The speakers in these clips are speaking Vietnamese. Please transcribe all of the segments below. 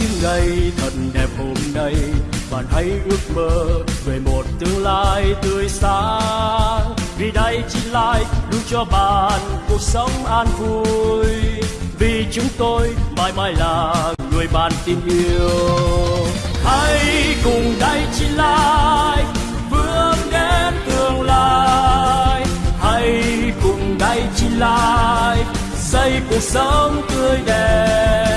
những ngày thật đẹp hôm nay. Bạn hãy ước mơ về một tương lai tươi sáng. Vì đây chỉ lại luôn cho bạn cuộc sống an vui. Vì chúng tôi mãi mãi là người bạn tin yêu. Hãy cùng đây chỉ lại vươn đến tương lai. Hãy cùng đây chỉ lại xây cuộc sống tươi đẹp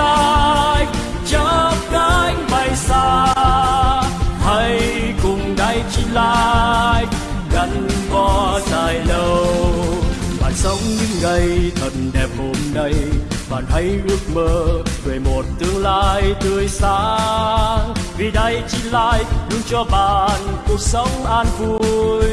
đây lại chắp cánh bay xa. Hãy cùng đây chi lại gắn bó dài lâu. Bạn sống những ngày thật đẹp hôm nay, bạn hãy ước mơ về một tương lai tươi sáng. Vì đây chỉ lại luôn cho bạn cuộc sống an vui.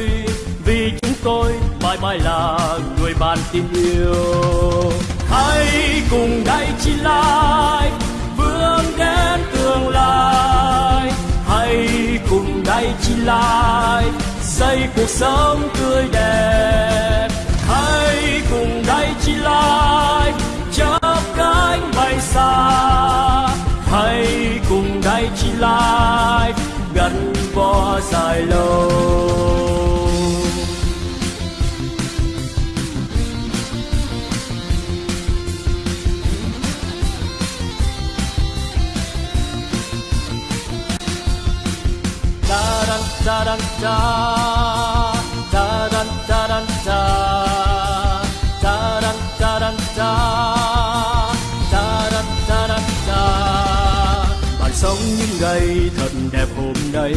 Vì chúng tôi mãi mãi là người bạn tin yêu hãy cùng đại chi lai, vươn đến tương lai. Hãy cùng đại chi lai, xây cuộc sống tươi đẹp. Hãy cùng đại chi lai chắp cánh bay xa. Hãy cùng đại chi lai, gắn bó dài lâu. dan sống những ngày thật đẹp hôm nay,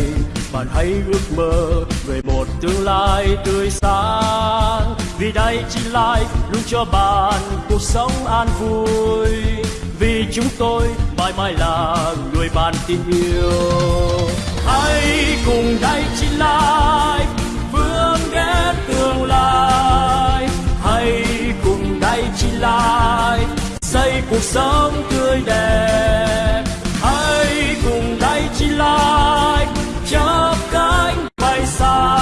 bạn hãy ước mơ về một tương lai tươi sáng. Vì đây chỉ lại luôn cho bạn cuộc sống an vui. Vì chúng tôi mãi mãi là người bạn tin yêu hãy cùng đây chỉ lại vươn đến tương lai. Hãy cùng đây chỉ lại xây cuộc sống tươi đẹp. Hãy cùng đây chỉ lại chắp cánh bay xa.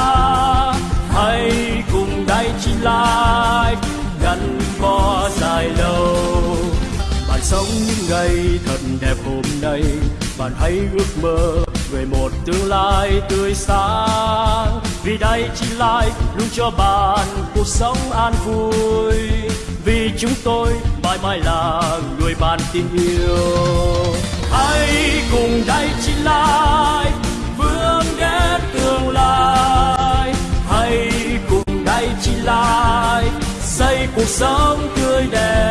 Hãy cùng đây chỉ lại gắn bó dài lâu. Bạn sống những ngày thật đẹp hôm nay, bạn hãy ước mơ về một tương lai tươi sáng. Vì đây chỉ lại luôn cho bạn cuộc sống an vui. Vì chúng tôi mãi mãi là người bạn tin yêu. Hãy cùng đây chỉ lại vươn đến tương lai. Hãy cùng đây chỉ lại xây cuộc sống tươi đẹp.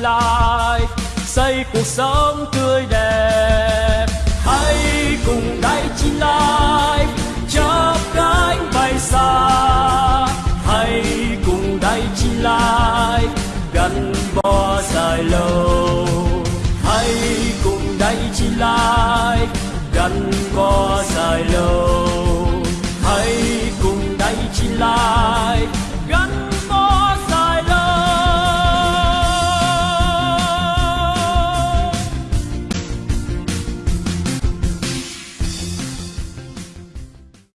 Lại xây cuộc sống tươi đẹp. Hãy cùng đại chi lại chắp cánh bay xa. Hãy cùng đại chi lại gắn bó dài lâu. Hãy cùng đại chi lại gắn bó dài lâu.